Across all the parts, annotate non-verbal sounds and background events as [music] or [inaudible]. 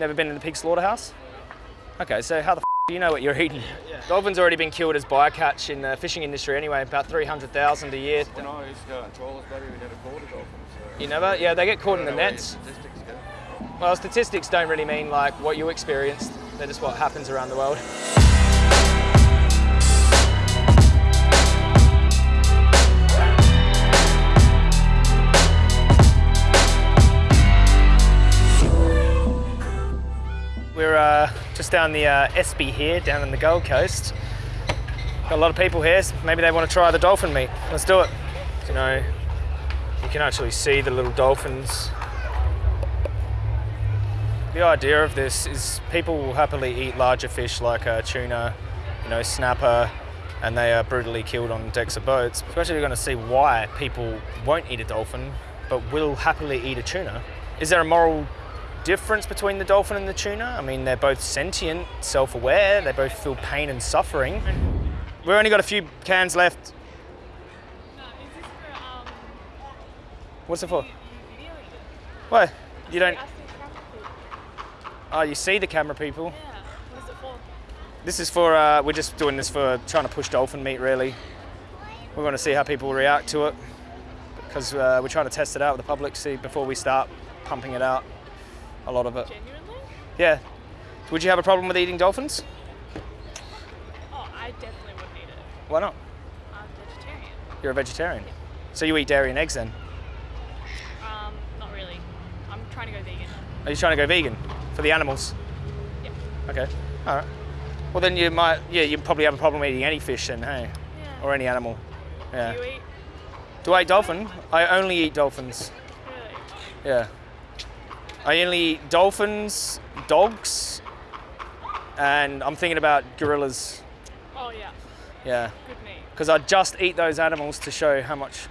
Never been in the pig slaughterhouse? Okay, so how the f do you know what you're eating? Dolphins already been killed as bycatch in the fishing industry anyway, about 300,000 a year. When I used to go on trawlers, buddy, we never caught a dolphin. So You never? Yeah, they get caught in the I don't know where nets. Statistics. Well, statistics don't really mean like what you experienced. They're just what happens around the world. We're uh, just down the uh, Espy here, down in the Gold Coast. Got a lot of people here. so Maybe they want to try the dolphin meat. Let's do it. You know, you can actually see the little dolphins the idea of this is people will happily eat larger fish like uh, tuna, you know, snapper, and they are brutally killed on decks of boats. Especially We're going to see why people won't eat a dolphin, but will happily eat a tuna. Is there a moral difference between the dolphin and the tuna? I mean, they're both sentient, self-aware, they both feel pain and suffering. We've only got a few cans left. No, is this for um What's it for? What? You don't. Ask the camera people. Oh, you see the camera people. Yeah. What is it for? This is for, uh, we're just doing this for trying to push dolphin meat really. We're going to see how people react to it because uh, we're trying to test it out with the public, see before we start pumping it out, a lot of it. Genuinely? Yeah. Would you have a problem with eating dolphins? Oh, I definitely wouldn't eat it. Why not? I'm vegetarian. You're a vegetarian. So you eat dairy and eggs then? Um, not really. I'm trying to go vegan. Are you trying to go vegan for the animals? Yeah. Okay. All right. Well then you might, yeah, you probably have a problem eating any fish then, hey? Yeah. Or any animal. Yeah. Do you eat? Do I eat dolphin? I only eat dolphins. Really? Yeah. I only eat dolphins, dogs, and I'm thinking about gorillas. Oh yeah. Yeah. Good meat. Because I'd just eat those animals to show how much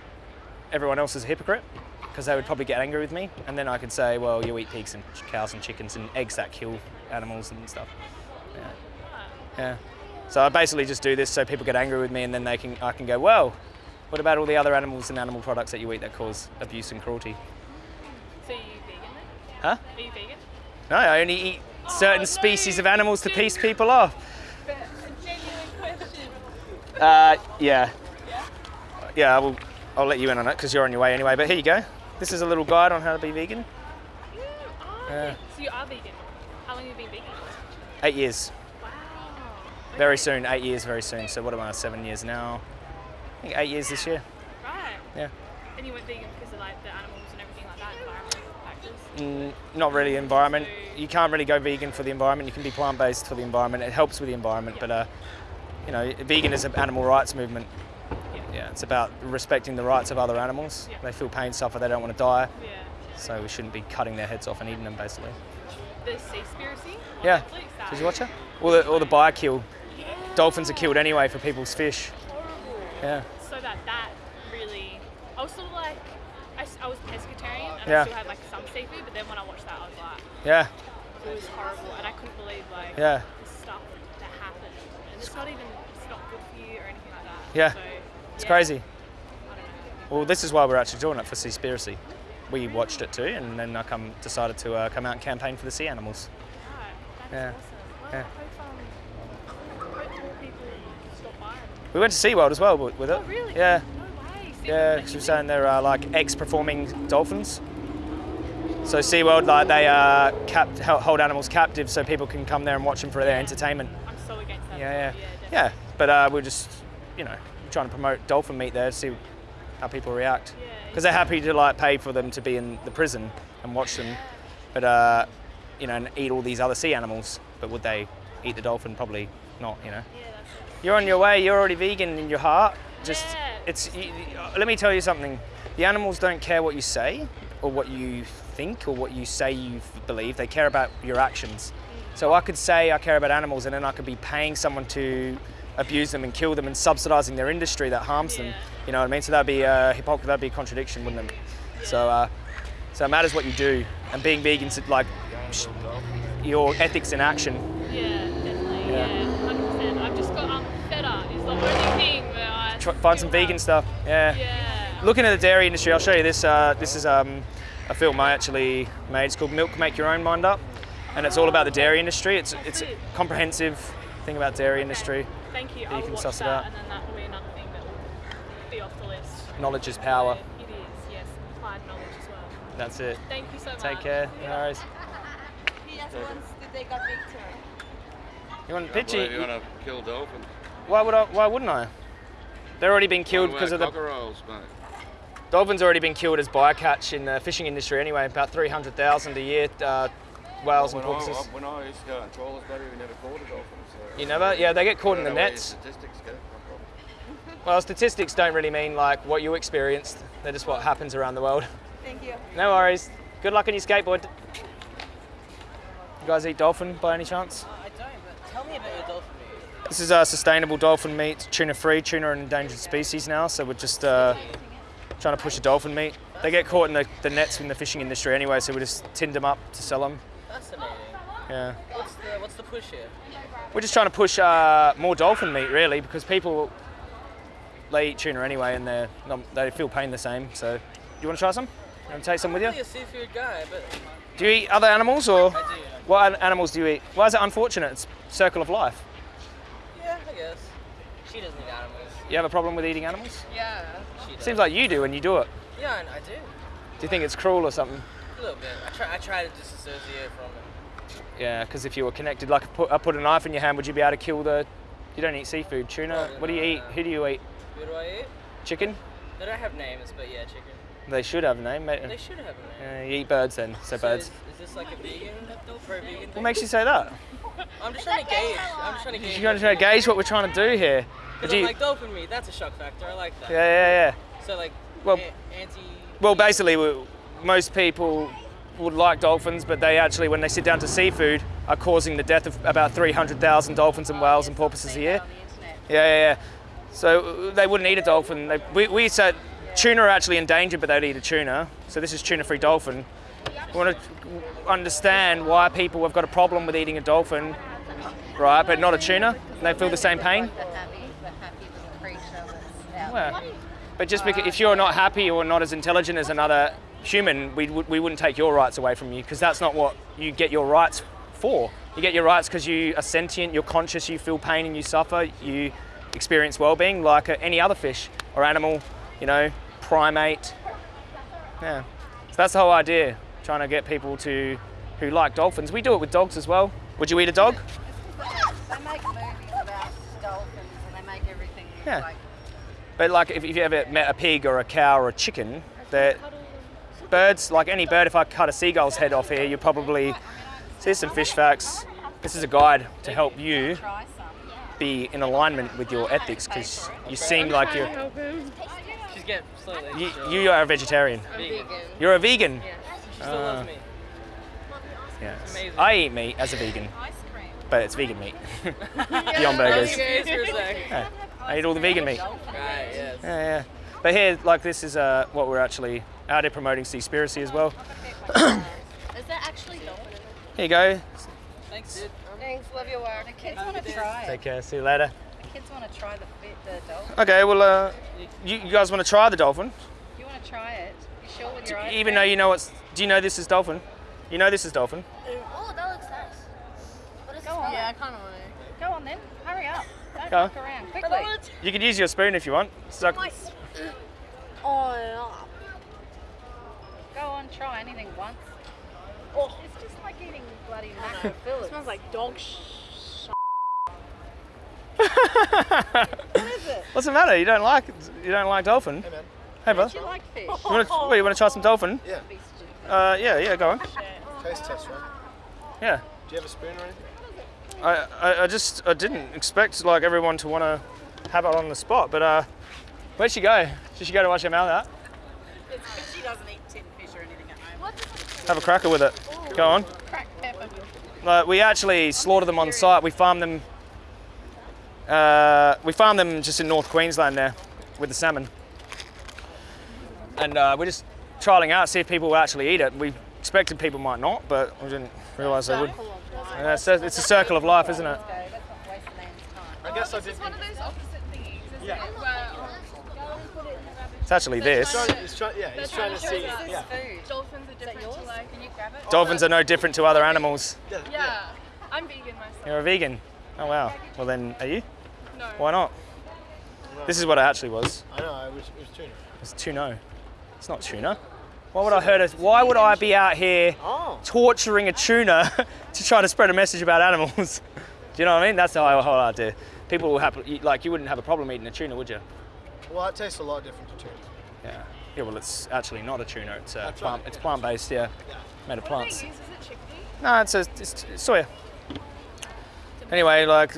everyone else is a hypocrite. Because they would probably get angry with me, and then I could say, well, you eat pigs and cows and chickens and eggs that kill animals and stuff. Yeah. Yeah. So I basically just do this so people get angry with me, and then they can I can go, well, what about all the other animals and animal products that you eat that cause abuse and cruelty? So you vegan then? Huh? Are you vegan? No, I only eat certain no, species of animals to piece people off. A genuine question. Uh, yeah. Yeah? Yeah, I will, I'll let you in on it because you're on your way anyway. But here you go. This is a little guide on how to be vegan. Mm, oh, Yeah. So you are vegan. How long have you been vegan? Eight years. Wow. Very soon. Eight years very soon. So what am I? Seven years now. I think eight years this year. Right. Yeah. And you went vegan because of like the animals and everything like that, environmental factors. Mm, not really environment. You can't really go vegan for the environment. You can be plant-based for the environment. It helps with the environment, but uh, you know, vegan is an animal rights movement. Yeah. Yeah, it's about respecting the rights of other animals. They feel pain, suffer, they don't want to die. So we shouldn't be cutting their heads off and eating them, basically. The Seaspiracy Yeah. Netflix. Did you watch it? Or the, or the buy kill. Dolphins are killed anyway for people's fish. Horrible. Yeah. So that that really, I was sort of like, I, was pescatarian and Yeah. I still had like some seafood, but then when I watched that, I was like, Yeah. it was horrible, and I couldn't believe like Yeah. the stuff that happened, and it's not even, it's not good for you or anything like that. Yeah. So, It's yeah, crazy. I don't know. Well, this is why we're actually doing it for Seaspiracy. We watched it too, and then I come decided to uh, come out and campaign for the sea animals. Right. Yeah. awesome. Well, Yeah. Hope, um, I hope more people stop by. and- We went to SeaWorld as well with with it. Oh, really? Yeah. Yeah, because we're saying they're uh, like ex-performing dolphins. So SeaWorld, like they uh, cap- hold animals captive so people can come there and watch them for their Yeah. entertainment. I'm so against that. Yeah, yeah. definitely. Yeah, but uh, we're just, you know, trying to promote dolphin meat there to see how people react. Yeah, Because they're happy to like pay for them to be in the prison and watch them, but uh, you know, and eat all these other sea animals. But would they eat the dolphin? Probably not. You know. Yeah, that's it. You're on your way. You're already vegan in your heart. Just Yeah. It's. You, let me tell you something. The animals don't care what you say or what you think or what you say you believe. They care about your actions. So I could say I care about animals, and then I could be paying someone to abuse them and kill them and subsidising their industry that harms them. You know what I mean? So that'd be uh, hypocrisy. That'd be a contradiction, wouldn't it? So, uh, so it matters what you do, and being vegan, like your ethics in action. Yeah, definitely. Yeah. Yeah, find some vegan stuff. Yeah. Yeah. Looking at the dairy industry, I'll show you this. Uh, this is um, a film I actually made. It's called Milk Make Your Own Mind Up. and it's all about the dairy industry. It's it's a comprehensive thing about dairy industry. Thank you. you I'll can watch suss it out. and then that will be another thing that will be off the list. Knowledge is power. It is, yes. Applied knowledge as well. That's it. Thank you so much. Take care. No worries. [laughs] He just wants to take a picture. You want a You want to kill dolphins? Why would I? Why wouldn't I? They're already been killed because of the cockerels, mate. dolphins. Already been killed as bycatch in the fishing industry anyway. About three hundred thousand a year. Uh, whales and When I, porpoises. when I used to go on trawlers, buddy, we never caught a dolphin. So You never? Yeah, they get caught in the know where your nets. Statistics go. [laughs] Well, statistics don't really mean like what you experienced. They're just what happens around the world. Thank you. No worries. Good luck on your skateboard. You guys eat dolphin by any chance? I don't, but tell me about your dolphin meat. This is uh, sustainable dolphin meat, tuna free. Tuna are an endangered species now, so we're just uh, trying to push a dolphin meat. They get caught in the, the nets in the fishing industry anyway, so we just tinned them up to sell them. Fascinating. Yeah. What's the what's the push here? We're just trying to push uh, more dolphin meat, really, because people they eat tuna anyway, and they're they feel pain the same. So, do you want to try some? You want to take some with you? I'm really a seafood guy, but Do you eat other animals, or I do. what animals do you eat? Why is it unfortunate? It's circle of life. Yeah, I guess. She doesn't eat animals. You have a problem with eating animals? Yeah. She does. Seems like you do when you do it. Yeah, I, I do. Do you think it's cruel or something? A little bit. I try I try to disassociate from it. Yeah, because if you were connected, like I put, I put a knife in your hand, would you be able to kill the? You don't eat seafood, tuna. Probably What do you eat? Who do you eat? What do I eat? Chicken? They don't have names, but yeah, chicken. They should have a name. They should have a name. Uh, you eat birds then, so, So birds. Is, is this like a vegan, pro vegan thing? What makes you say that? [laughs] I'm just trying to gauge. I'm just trying to gauge. You're going to gauge what we're trying to do here. Because I'm you- like dolphin meat. That's a shock factor. I like that. yeah, yeah, yeah. So like, Well- anti. Well, basically, most people would like dolphins, but they actually, when they sit down to seafood, are causing the death of about 300,000 dolphins and whales and porpoises a year. Yeah, yeah, yeah. So they wouldn't eat a dolphin. They, we, we said tuna are actually endangered, but they'd eat a tuna. So this is tuna-free dolphin. We want to understand why people have got a problem with eating a dolphin, right, but not a tuna. And they feel the same pain. But just because if you're not happy or not as intelligent as another human, we, we wouldn't take your rights away from you because that's not what you get your rights for. You get your rights because you are sentient, you're conscious, you feel pain and you suffer, you experience well-being like any other fish or animal, you know, primate. Yeah, so that's the whole idea, trying to get people to who like dolphins. We do it with dogs as well. Would you eat a dog? They make movies about dolphins and they make everything Yeah. like But like if, if you ever met a pig or a cow or a chicken, that birds, like any bird, if I cut a seagull's head off here, you probably see some fish facts. This is a guide to help you be in alignment with your ethics because you seem like you're Help him. Slightly. you, so- you are a vegetarian. vegan. You're a vegan. She still loves me. Yes. I eat meat as a vegan, but it's vegan meat. [laughs] [laughs] Beyond burgers. Okay, for a sec. Yeah. I eat all the vegan meat. Right, yes. Yeah, yeah. But here, like this is uh, what we're actually out here promoting Seaspiracy as well. [coughs] Is that actually dolphin? Here you go. Thanks, dude. Thanks, love your work. The kids want to try Take care. See you later. The kids want to try the the dolphin. Okay, well, uh, you, you guys want to try the dolphin? You want to try it? You sure with your eyes? Even though you know what's. Do you know this is dolphin? You know this is dolphin. Oh, that looks nice. What is Go on. Yeah, I kind of want to. Go on then. Hurry up. Don't Go. look around. Quickly. You can use your spoon if you want. Suck. Oh, yeah. Go on, try anything once. Oh. It's just like eating bloody mackerel fillets. smells like dog sh. What's the matter? You don't like you don't like dolphin? Hey man. Hey, bud. Do you like fish? You want to? What, you want to try some dolphin? Yeah, Uh, yeah, yeah. Go on. taste test, right? Yeah. Do you have a spoon or anything? I, I, I just I didn't expect like everyone to want to have it on the spot, but uh, where'd she go? Did she go to wash her mouth out? She doesn't eat tin fish or anything at home. Have a cracker with it. Go on. Cracked pepper. Like, we actually slaughter them on site. We farm them. Uh, we farm them just in North Queensland there, with the salmon. And uh, we're just trialing out, see if people will actually eat it. We expected people might not, but we didn't realise they would. Yeah, it's, a, it's a circle of life, isn't it? Let's not waste the man's time. I guess I did. It's one of those opposite thingies, Yeah. It's actually this. trying Trying- he's yeah, he's They're trying to see. to show us Yeah. Dolphins are different to like. Can you grab it? Dolphins are no different to other animals. Yeah. Yeah, I'm vegan myself. You're a vegan. Oh wow. Well then, are you? No. Why not? This is what it actually was. I know. It was, it was tuna. It's tuna. It's not tuna. Why would I hurt us? Why would I be out here Oh. torturing a tuna [laughs] to try to spread a message about animals? [laughs] Do you know what I mean? That's the whole, whole idea. People will have like you wouldn't have a problem eating a tuna, would you? Well, it tastes a lot different to tuna. Yeah. Yeah. Well, it's actually not a tuna. It's uh, a plant. right. It's plant-based. Yeah. Yeah. Made of What do they plants. use? Is it chickpea? No, it's a it's soya. Anyway, like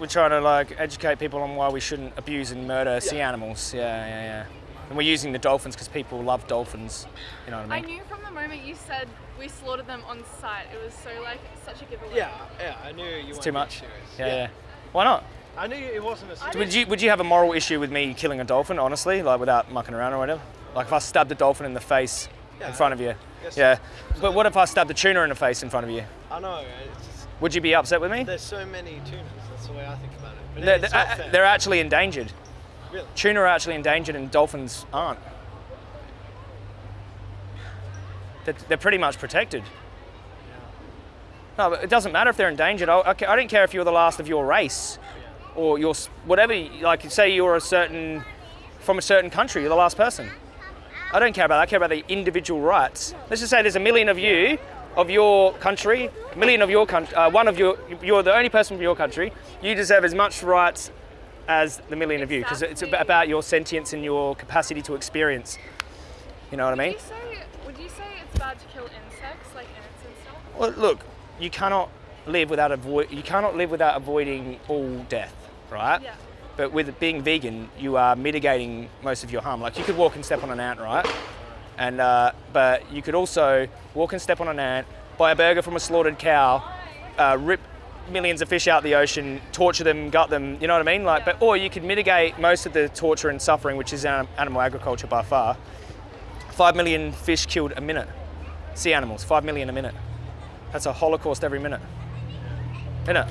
we're trying to like educate people on why we shouldn't abuse and murder sea animals. Yeah, yeah, yeah. And we're using the dolphins because people love dolphins. You know what I mean? I knew from the moment you said we slaughtered them on site. It was so like such a giveaway. Yeah, yeah. I knew you. It's weren't too much. serious. Yeah, yeah. Why not? I knew it wasn't a serious. Would you would you have a moral issue with me killing a dolphin, honestly, like without mucking around or whatever? Like if I stabbed a dolphin in the face Yeah. in front of you. Yes. Yeah. But what if I stabbed a tuna in the face in front of you? I know. It's just, Would you be upset with me? there's so many tunas. The way I think about it. But They're, they're, uh, uh, they're actually endangered. Really? Tuna are actually endangered and dolphins aren't. They're, they're pretty much protected. No, but it doesn't matter if they're endangered. I, I, I don't care if you're the last of your race or your whatever. Like, say you're a certain from a certain country, you're the last person. I don't care about that. I care about the individual rights. Let's just say there's a million of you, of your country, million of your country, uh, one of your, you're the only person from your country. You deserve as much rights as the million of you because it's about your sentience and your capacity to experience. You know what I mean? Would you say would you say it's bad to kill insects like ants and stuff? Well, look, you cannot live without avoid. You cannot live without avoiding all death, right? Yeah. But with being vegan, you are mitigating most of your harm. Like you could walk and step on an ant, right? And uh, but you could also walk and step on an ant, buy a burger from a slaughtered cow, uh, rip millions of fish out the ocean, torture them, gut them. You know what I mean? Like, but or you could mitigate most of the torture and suffering, which is animal agriculture by far. Five million fish killed a minute. Sea animals, five million a minute. That's a holocaust every minute. Isn't it?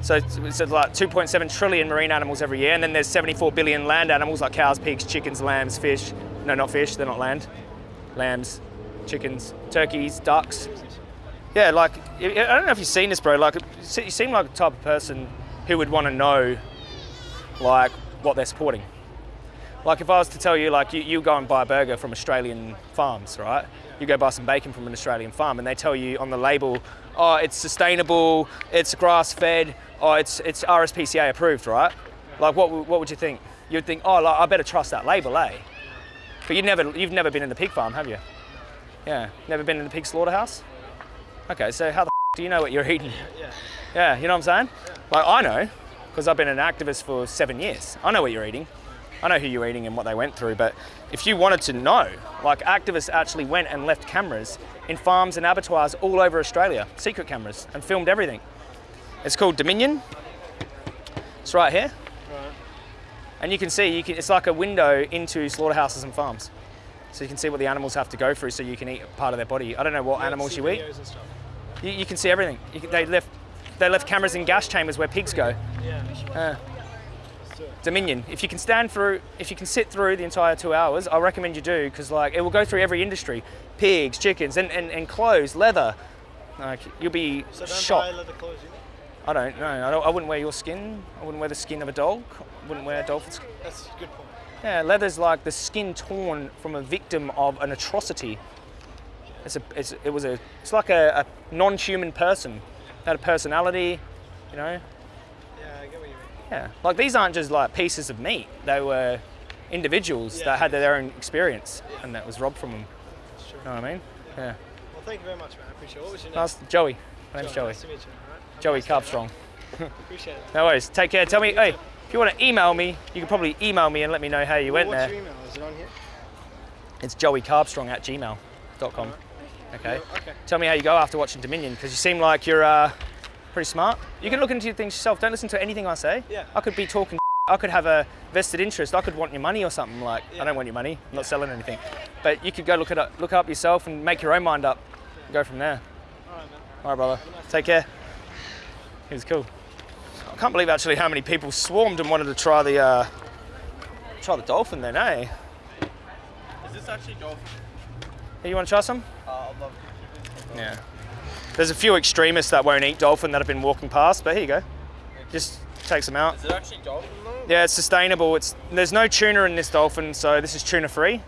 So it's, it's like 2.7 trillion marine animals every year, and then there's 74 billion land animals like cows, pigs, chickens, lambs, fish. No, not fish, they're not land. Lambs, chickens, turkeys, ducks. Yeah, like, I don't know if you've seen this, bro. Like, you seem like the type of person who would want to know, like, what they're supporting. Like, if I was to tell you, like, you, you go and buy a burger from Australian farms, right? You go buy some bacon from an Australian farm, and they tell you on the label, oh, it's sustainable, it's grass fed, oh, it's, it's RSPCA approved, right? Like, what, what would you think? You'd think, oh, like, I better trust that label, eh? But you've never, you've never been in the pig farm, have you? Yeah, never been in the pig slaughterhouse? Okay, so how the f- do you know what you're eating? Yeah. Yeah, you know what I'm saying? Yeah. Like, I know, because I've been an activist for seven years. I know what you're eating. I know who you're eating and what they went through. But if you wanted to know, like, activists actually went and left cameras in farms and abattoirs all over Australia, secret cameras, and filmed everything. It's called Dominion. It's right here. Right. And you can see, you can, it's like a window into slaughterhouses and farms. So you can see what the animals have to go through so you can eat part of their body. I don't know what animals you eat. Videos and stuff. You, you can see everything. You can, they left they left cameras in gas chambers where pigs go. Yeah. Uh, Let's do it. Dominion. If you can stand through, if you can sit through the entire two hours, I recommend you do because like it will go through every industry: pigs, chickens, and, and, and clothes, leather. Like you'll be So shocked. leather clothes. I don't know. I, don't, I wouldn't wear your skin. I wouldn't wear the skin of a dog. I wouldn't wear a dolphin skin. That's a good point. Yeah, leather's like the skin torn from a victim of an atrocity. It's a, it's, it was a, it's like a, a non-human person. Had a personality, you know. Yeah, I get what you mean. Yeah, like these aren't just like pieces of meat. They were individuals Yeah. that had their own experience, and that was robbed from them. That's true. You know what I mean? Yeah. Well, thank you very much, man. I appreciate it. What was your name? Nice, Joey. My name's Joey. Joey. Nice to meet you. All right. Joey nice Carbstrong. [laughs] Appreciate it. No worries. Take care. Tell me, hey, if you want to email me, you can probably email me and let me know how you Well, went what's there. your email? Is it on here? It's joeycarbstrong at gmail.com. Okay. Okay. Tell me how you go after watching Dominion, because you seem like you're uh, pretty smart. You can look into your things yourself. Don't listen to anything I say. Yeah. I could be talking. [laughs] I could have a vested interest. I could want your money or something. Like I don't want your money. I'm not selling anything. But you could go look it up, look it up yourself, and make your own mind up. And go from there. All right, man. All right, brother. Take care. He was cool. I can't believe actually how many people swarmed and wanted to try the uh, try the dolphin then, eh? Is this actually dolphin? Hey, you want to try some? Uh, I love to. Yeah. There's a few extremists that won't eat dolphin that have been walking past, but here you go. Just takes them out. Is it actually dolphin though? Yeah, it's sustainable. It's there's no tuna in this dolphin, so this is tuna free,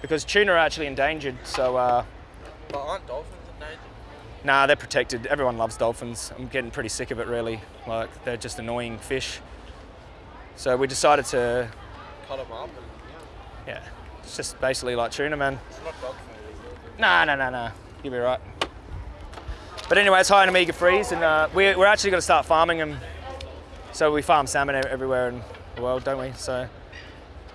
because tuna are actually endangered. So uh, But aren't dolphins endangered? nah, they're protected. Everyone loves dolphins. I'm getting pretty sick of it, really. Like they're just annoying fish. So we decided to, Cut them up and yeah, it's just basically like tuna, man. It's not dog food, is it? Nah, nah, nah, nah. You'll be right. But anyway, it's high in omega threes, and uh, we're, we're actually going to start farming them. So we farm salmon everywhere in the world, don't we? So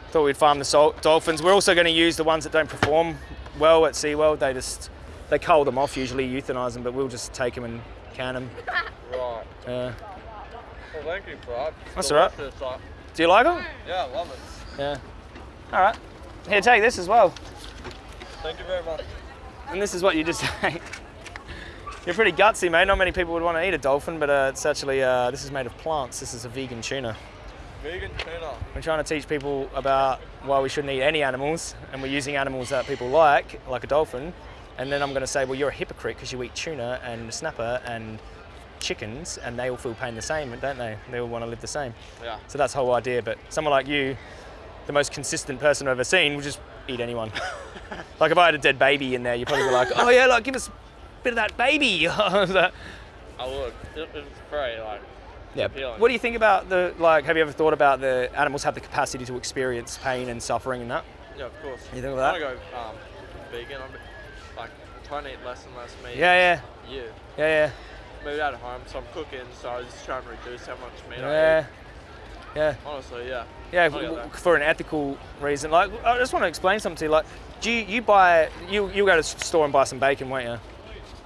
thought we'd farm the salt dolphins. We're also going to use the ones that don't perform well at SeaWorld. They just they cull them off, usually euthanize them, but we'll just take them and can them. Right. Yeah. Well, thank you, bro. That's all right. Like- Do you like them? Yeah, I love it. Yeah. All right. Here, take this as well. Thank you very much. And this is what you just [laughs] ate. You're pretty gutsy, mate. Not many people would want to eat a dolphin, but uh, it's actually uh, this is made of plants. This is a vegan tuna. Vegan tuna. We're trying to teach people about why we shouldn't eat any animals, and we're using animals that people like, like a dolphin. And then I'm going to say, well, you're a hypocrite because you eat tuna and snapper and chickens, and they all feel pain the same, don't they? They all want to live the same. Yeah. So that's the whole idea. But someone like you, the most consistent person I've ever seen, would just eat anyone. [laughs] like if I had a dead baby in there, you'd probably be like, oh yeah, like give us a bit of that baby. [laughs] I would. It, it's very like. yeah. appealing. What do you think about the like? Have you ever thought about the animals have the capacity to experience pain and suffering and that? Yeah, of course. You think of I that? want to go um, vegan. I'm like trying to eat less and less meat. Yeah, Yeah. yeah, yeah, yeah. Moved out of home, so I'm cooking. So I was just trying to reduce how much meat yeah, I yeah, eat. Yeah. Honestly, yeah. Yeah, I get w- that. for an ethical reason. Like, I just want to explain something to you. Like, do you, you buy you you go to the store and buy some bacon, won't you?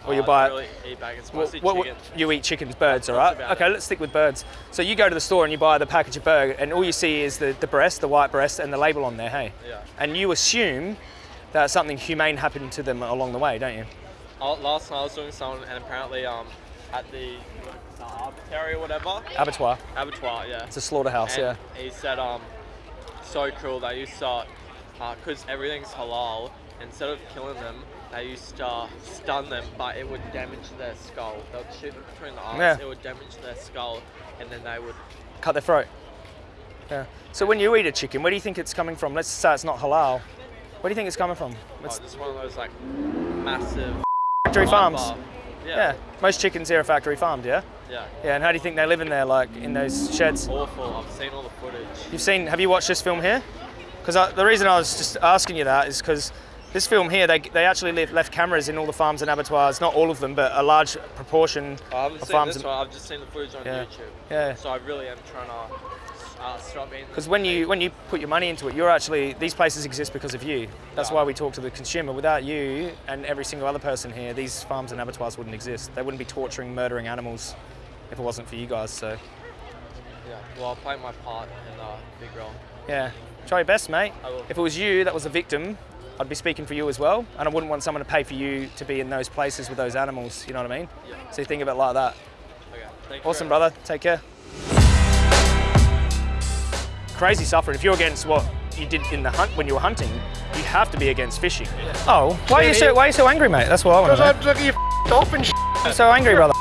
Or you I buy really eat bacon. What- what- what- chicken. you eat chickens, birds, all right? Okay, it. let's stick with birds. So you go to the store and you buy the package of burger, and all you see is the, the breast, the white breast, and the label on there, hey? Yeah. And you assume that something humane happened to them along the way, don't you? Uh, Last night I was doing something, and apparently um, at the uh, or whatever Abattoir. abattoir, yeah. It's a slaughterhouse, yeah. He said, um, so cruel. They used to, because everything's halal. Instead of killing them, they used to stun them, but it would damage their skull. They would shoot them between the eyes. Yeah. It would damage their skull, and then they would. Cut their throat. Yeah. So when you eat a chicken, where do you think it's coming from? Let's say it's not halal. Where do you think it's coming from? Oh, It's just one of those like massive factory farms. bar. Yeah. Yeah. Most chickens here are factory farmed, yeah? Yeah. Yeah, and how do you think they live in there, like in those sheds? Awful. I've seen all the footage. You've seen, have you watched this film here? Because the reason I was just asking you that is because this film here, they, they actually left, left cameras in all the farms and abattoirs, not all of them, but a large proportion I haven't of seen farms. this one. I've just seen the footage on Yeah. YouTube. Yeah. So I really am trying to. Because when you when you put your money into it, you're actually these places exist because of you. That's why we talk to the consumer. Without you and every single other person here, these farms and abattoirs wouldn't exist. They wouldn't be torturing, murdering animals if it wasn't for you guys. So Yeah. Well, I'll play my part in the big role. yeah, try your best, mate. If it was you that was a victim, I'd be speaking for you as well, and I wouldn't want someone to pay for you to be in those places with those animals. You know what I mean? Yeah. So you think of it like that. Okay. Thank Awesome, brother. Take care. Crazy suffering. If you're against what you did in the hunt when you were hunting, you have to be against fishing. Oh, why are you so why are you so angry, mate? That's what I want to know. look at your dolphin sh- I'm so angry, brother.